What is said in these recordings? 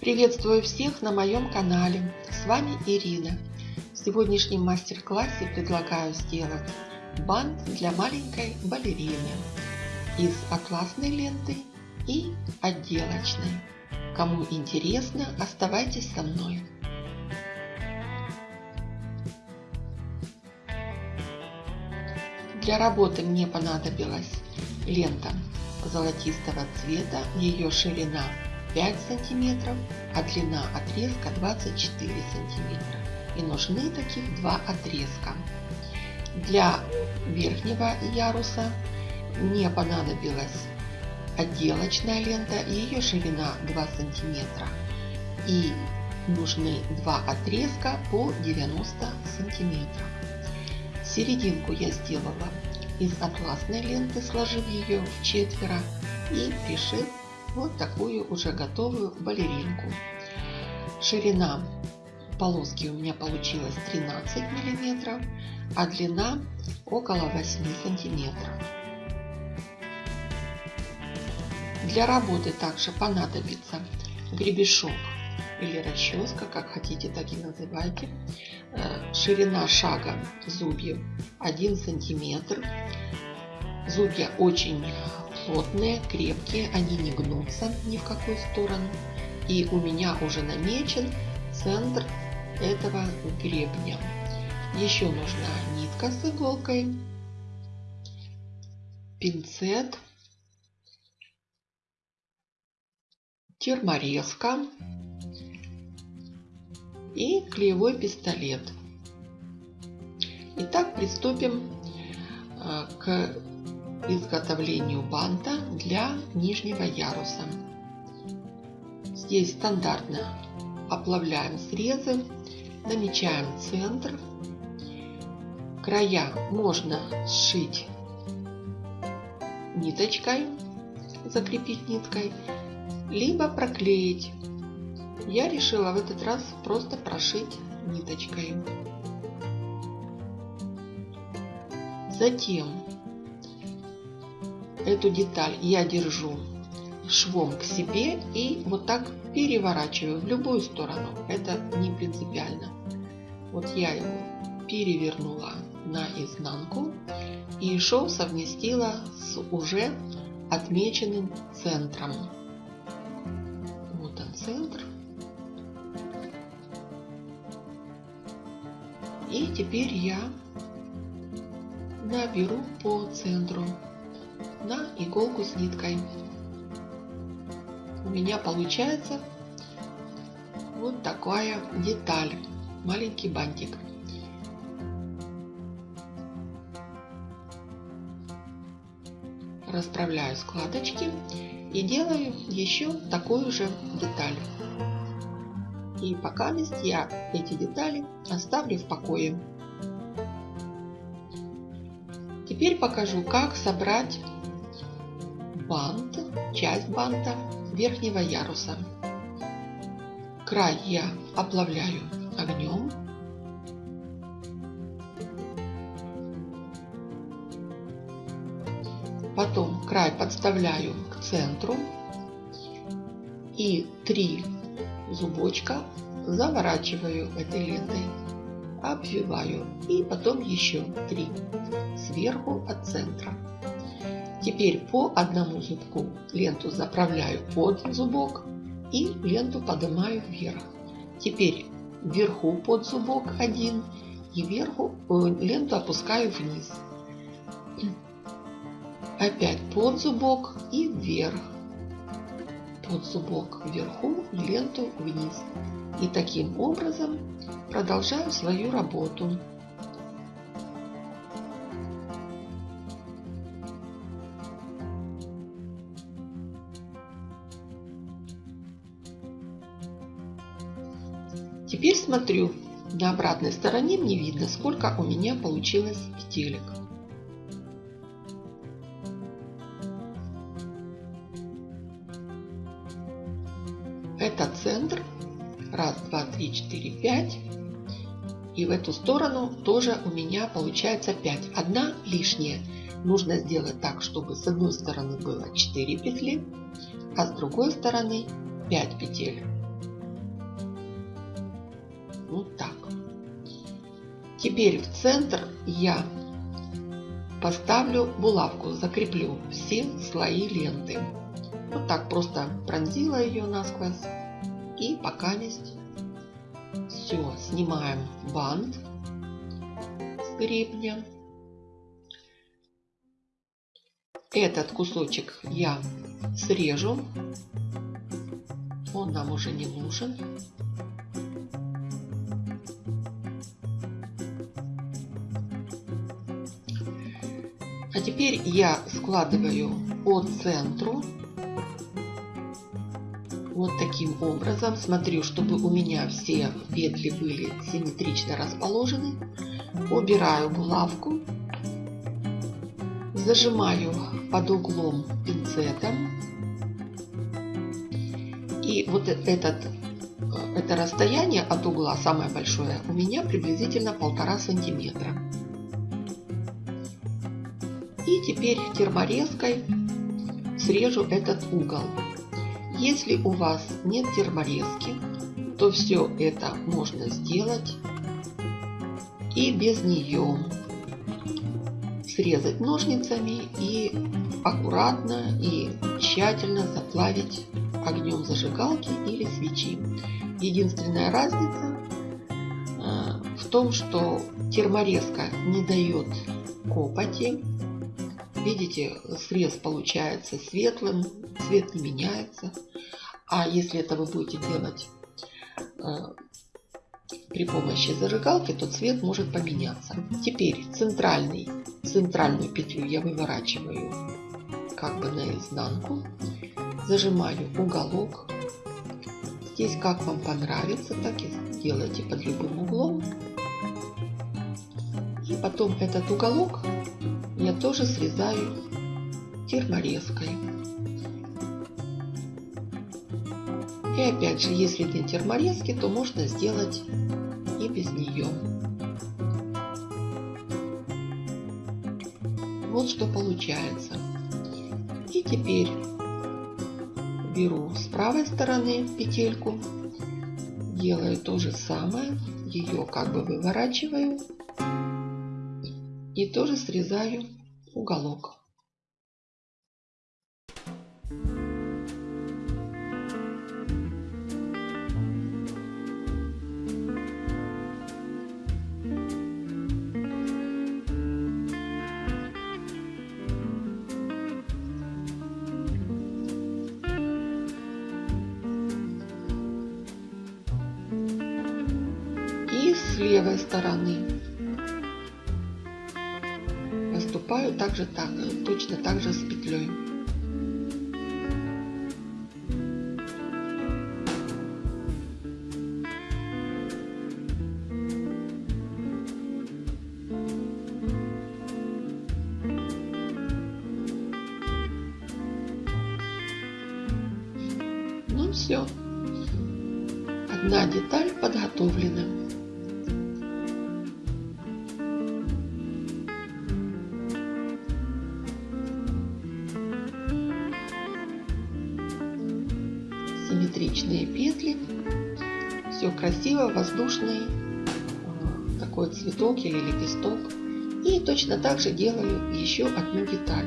Приветствую всех на моем канале. С вами Ирина. В сегодняшнем мастер-классе предлагаю сделать бант для маленькой балерины из атласной ленты и отделочной. Кому интересно, оставайтесь со мной. Для работы мне понадобилась лента золотистого цвета, ее ширина 5 сантиметров, а длина отрезка 24 сантиметра. И нужны таких два отрезка. Для верхнего яруса мне понадобилась отделочная лента, ее ширина 2 сантиметра. И нужны два отрезка по 90 сантиметров. Серединку я сделала из атласной ленты, сложив ее в четверо и пришив вот такую уже готовую балеринку. Ширина полоски у меня получилась 13 миллиметров, а длина около 8 сантиметров. Для работы также понадобится гребешок или расческа, как хотите, так и называйте. Э, ширина шага зубьев 1 сантиметр. Зубья очень плотные, крепкие, они не гнутся ни в какую сторону. И у меня уже намечен центр этого гребня. Еще нужна нитка с иголкой, пинцет, терморезка и клеевой пистолет. Итак, приступим э, к изготовлению банта для нижнего яруса. Здесь стандартно оплавляем срезы, намечаем центр. Края можно сшить ниточкой, закрепить ниткой, либо проклеить. Я решила в этот раз просто прошить ниточкой. Затем эту деталь я держу швом к себе и вот так переворачиваю в любую сторону. Это не принципиально. Вот я его перевернула на изнанку и шов совместила с уже отмеченным центром. Вот он центр. И теперь я наберу по центру на иголку с ниткой. У меня получается вот такая деталь, маленький бантик. Расправляю складочки и делаю еще такую же деталь. И пока я эти детали оставлю в покое. Теперь покажу, как собрать часть банта верхнего яруса. Край я оплавляю огнем. Потом край подставляю к центру и три зубочка заворачиваю этой лентой, обвиваю и потом еще три сверху от центра. Теперь по одному зубку ленту заправляю под зубок и ленту поднимаю вверх. Теперь вверху под зубок один и вверху э, ленту опускаю вниз. Опять под зубок и вверх. Под зубок вверху ленту вниз. И таким образом продолжаю свою работу. Теперь смотрю, на обратной стороне мне видно, сколько у меня получилось петелек. Это центр. Раз, два, три, четыре, пять. И в эту сторону тоже у меня получается 5. Одна лишняя. Нужно сделать так, чтобы с одной стороны было 4 петли, а с другой стороны 5 петель. Вот так. Теперь в центр я поставлю булавку, закреплю все слои ленты. Вот так просто пронзила ее насквозь. И пока есть все, снимаем бант с гребня. Этот кусочек я срежу. Он нам уже не нужен. А теперь я складываю по центру вот таким образом. Смотрю, чтобы у меня все петли были симметрично расположены. Убираю булавку. Зажимаю под углом пинцетом. И вот этот, это расстояние от угла, самое большое, у меня приблизительно полтора сантиметра. Теперь терморезкой срежу этот угол. Если у вас нет терморезки, то все это можно сделать и без нее. Срезать ножницами и аккуратно и тщательно заплавить огнем зажигалки или свечи. Единственная разница э, в том, что терморезка не дает копоти, Видите, срез получается светлым, цвет не меняется. А если это вы будете делать э, при помощи зажигалки, то цвет может поменяться. Теперь центральный, центральную петлю я выворачиваю как бы наизнанку, зажимаю уголок. Здесь как вам понравится, так и делайте под любым углом. И потом этот уголок я тоже срезаю терморезкой. И опять же, если нет терморезки, то можно сделать и без нее. Вот что получается. И теперь беру с правой стороны петельку, делаю то же самое, ее как бы выворачиваю и тоже срезаю уголок. И с левой стороны поступаю также так, точно так же с петлей. Ну все, одна деталь подготовлена. Все красиво, воздушный такой цветок или лепесток. И точно так же делаю еще одну деталь.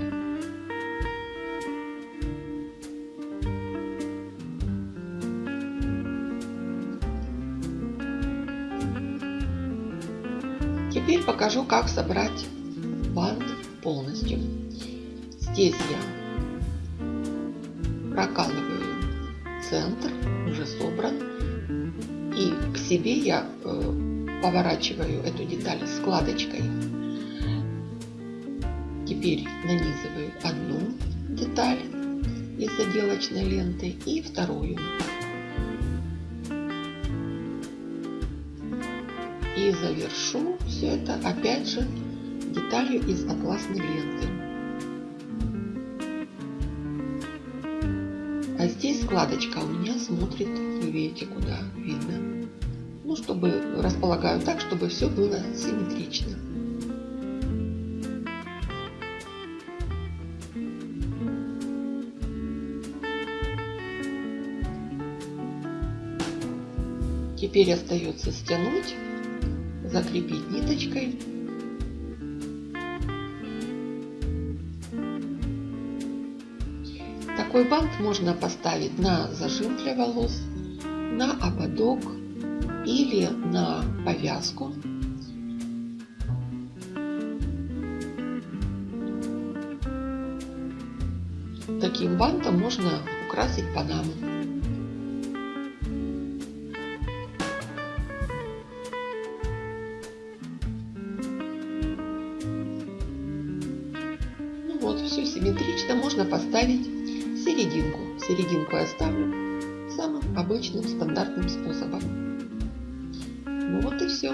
Теперь покажу, как собрать бант полностью. Здесь я прокалываю центр уже собран. И к себе я э, поворачиваю эту деталь складочкой. Теперь нанизываю одну деталь из отделочной ленты и вторую. И завершу все это опять же деталью из атласной ленты. А здесь складочка у меня смотрит, видите, куда видно. Ну, чтобы располагаю так, чтобы все было симметрично. Теперь остается стянуть, закрепить ниточкой. Такой бант можно поставить на зажим для волос, на ободок или на повязку. Таким бантом можно украсить панаму. Ну вот, все симметрично. Можно поставить серединку. Серединку я ставлю обычным стандартным способом. Ну вот и все.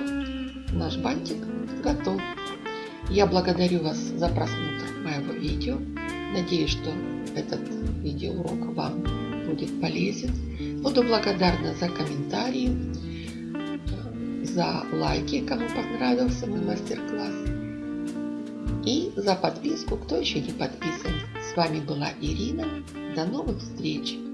Наш бантик готов. Я благодарю вас за просмотр моего видео. Надеюсь, что этот видеоурок вам будет полезен. Буду благодарна за комментарии, за лайки, кому понравился мой мастер-класс. И за подписку, кто еще не подписан. С вами была Ирина. До новых встреч!